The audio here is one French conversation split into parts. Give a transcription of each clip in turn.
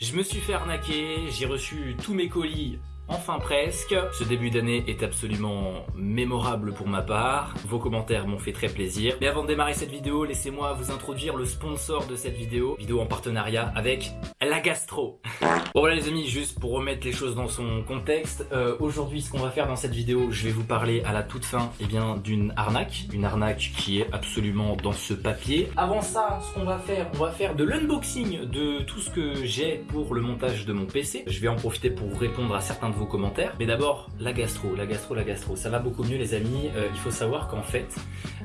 Je me suis fait arnaquer, j'ai reçu tous mes colis Enfin presque, ce début d'année est absolument mémorable pour ma part, vos commentaires m'ont fait très plaisir. Mais avant de démarrer cette vidéo, laissez-moi vous introduire le sponsor de cette vidéo, vidéo en partenariat avec la gastro. Bon voilà les amis, juste pour remettre les choses dans son contexte, euh, aujourd'hui ce qu'on va faire dans cette vidéo, je vais vous parler à la toute fin eh bien d'une arnaque, une arnaque qui est absolument dans ce papier. Avant ça, ce qu'on va faire, on va faire de l'unboxing de tout ce que j'ai pour le montage de mon PC. Je vais en profiter pour répondre à certains de vos commentaires. Mais d'abord, la gastro, la gastro, la gastro. Ça va beaucoup mieux les amis. Euh, il faut savoir qu'en fait,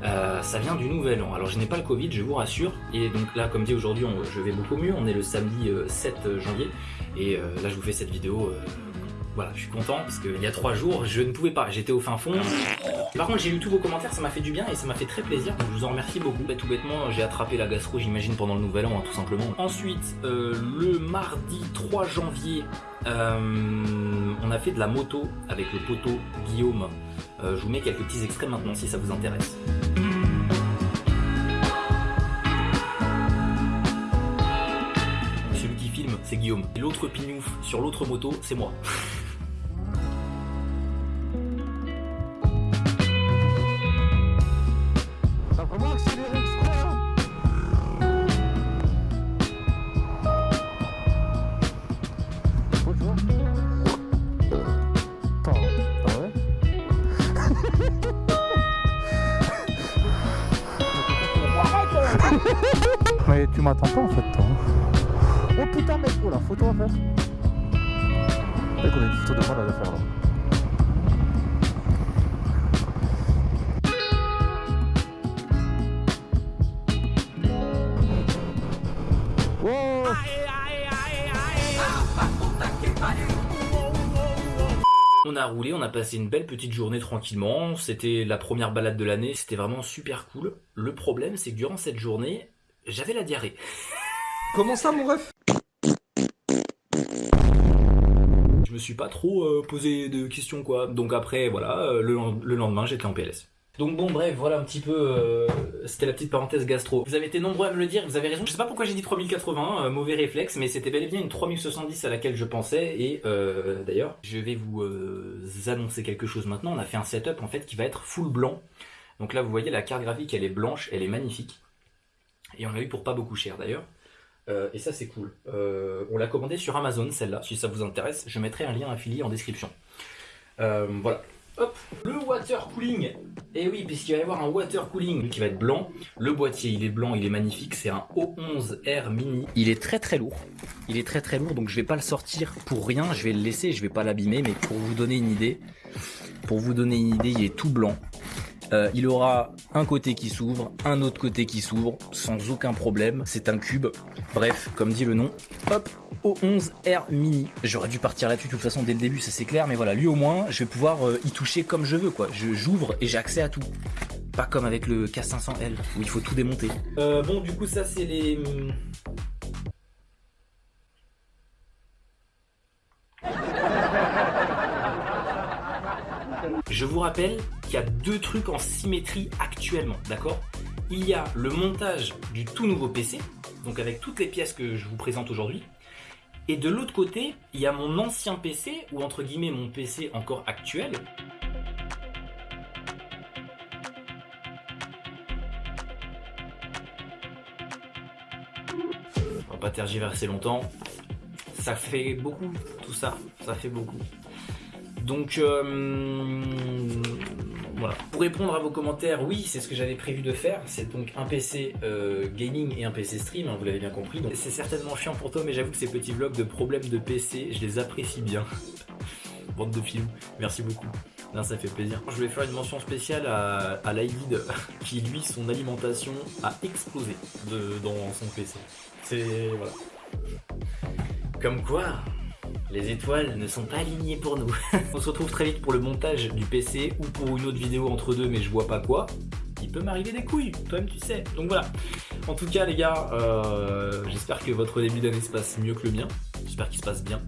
euh, ça vient du nouvel an. Alors je n'ai pas le Covid, je vous rassure. Et donc là, comme dit aujourd'hui, je vais beaucoup mieux. On est le samedi 7 euh, janvier. Et là, je vous fais cette vidéo voilà, je suis content parce qu'il y a trois jours, je ne pouvais pas, j'étais au fin fond. Par contre, j'ai lu tous vos commentaires, ça m'a fait du bien et ça m'a fait très plaisir. Donc je vous en remercie beaucoup. Bah, tout bêtement, j'ai attrapé la gastro, j'imagine, pendant le nouvel an, hein, tout simplement. Ensuite, euh, le mardi 3 janvier, euh, on a fait de la moto avec le poteau Guillaume. Euh, je vous mets quelques petits extraits maintenant si ça vous intéresse. Celui qui filme, c'est Guillaume. L'autre pignouf sur l'autre moto, c'est moi. Mais tu m'attends pas en fait toi. Oh putain mec, oh la photo à faire. Mec on a une photo de moi là à faire là. On a roulé, on a passé une belle petite journée tranquillement, c'était la première balade de l'année, c'était vraiment super cool. Le problème c'est que durant cette journée, j'avais la diarrhée. Comment ça mon ref? Je me suis pas trop euh, posé de questions quoi, donc après voilà, euh, le lendemain j'étais en PLS. Donc bon bref voilà un petit peu euh, c'était la petite parenthèse gastro. Vous avez été nombreux à me le dire, vous avez raison. Je sais pas pourquoi j'ai dit 3080, euh, mauvais réflexe, mais c'était bel et bien une 3070 à laquelle je pensais et euh, d'ailleurs je vais vous annoncer quelque chose maintenant. On a fait un setup en fait qui va être full blanc. Donc là vous voyez la carte graphique elle est blanche, elle est magnifique et on l'a eu pour pas beaucoup cher d'ailleurs. et ça c'est cool. on l'a commandé sur Amazon celle-là, si ça vous intéresse, je mettrai un lien affilié en description. voilà, Hop, le water cooling. Et eh oui, puisqu'il va y avoir un water cooling qui va être blanc. Le boîtier, il est blanc, il est magnifique. C'est un O11R Mini. Il est très très lourd. Il est très très lourd, donc je vais pas le sortir pour rien. Je vais le laisser, je vais pas l'abîmer. Mais pour vous donner une idée, pour vous donner une idée, il est tout blanc. Euh, il aura un côté qui s'ouvre, un autre côté qui s'ouvre, sans aucun problème. C'est un cube. Bref, comme dit le nom. Hop, O11R Mini. J'aurais dû partir là-dessus de toute façon dès le début, ça c'est clair. Mais voilà, lui au moins, je vais pouvoir euh, y toucher comme je veux. quoi. J'ouvre et j'ai accès à tout. Pas comme avec le K500L, où il faut tout démonter. Euh, bon, du coup, ça c'est les... Hum, Je vous rappelle y a deux trucs en symétrie actuellement, d'accord? Il y a le montage du tout nouveau PC, donc avec toutes les pièces que je vous présente aujourd'hui, et de l'autre côté, il y a mon ancien PC, ou entre guillemets mon PC encore actuel, on va pas tergiverser longtemps. Ça fait beaucoup tout ça, ça fait beaucoup. Donc euh, voilà. Pour répondre à vos commentaires, oui, c'est ce que j'avais prévu de faire. C'est donc un PC euh, gaming et un PC stream, hein, vous l'avez bien compris. C'est certainement chiant pour toi, mais j'avoue que ces petits vlogs de problèmes de PC, je les apprécie bien. Bande de films, merci beaucoup. Là, ça fait plaisir. Je voulais faire une mention spéciale à, à qui lui, son alimentation a explosé dans son PC. C'est... voilà. Comme quoi, les étoiles ne sont pas alignées pour nous. On se retrouve très vite pour le montage du PC ou pour une autre vidéo entre deux mais je vois pas quoi. Il peut m'arriver des couilles, toi-même tu sais. Donc voilà. En tout cas les gars, euh, j'espère que votre début d'année se passe mieux que le mien. J'espère qu'il se passe bien.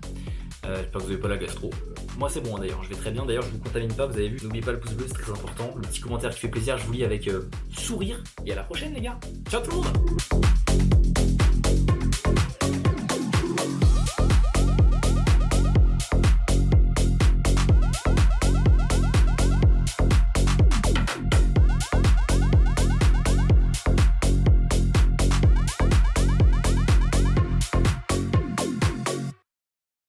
Euh, j'espère que vous n'avez pas la gastro. Moi c'est bon hein, d'ailleurs, je vais très bien. D'ailleurs je vous contamine pas, vous avez vu. N'oubliez pas le pouce bleu, c'est très important. Le petit commentaire qui fait plaisir, je vous lis avec euh, sourire. Et à la prochaine les gars. Ciao tout le monde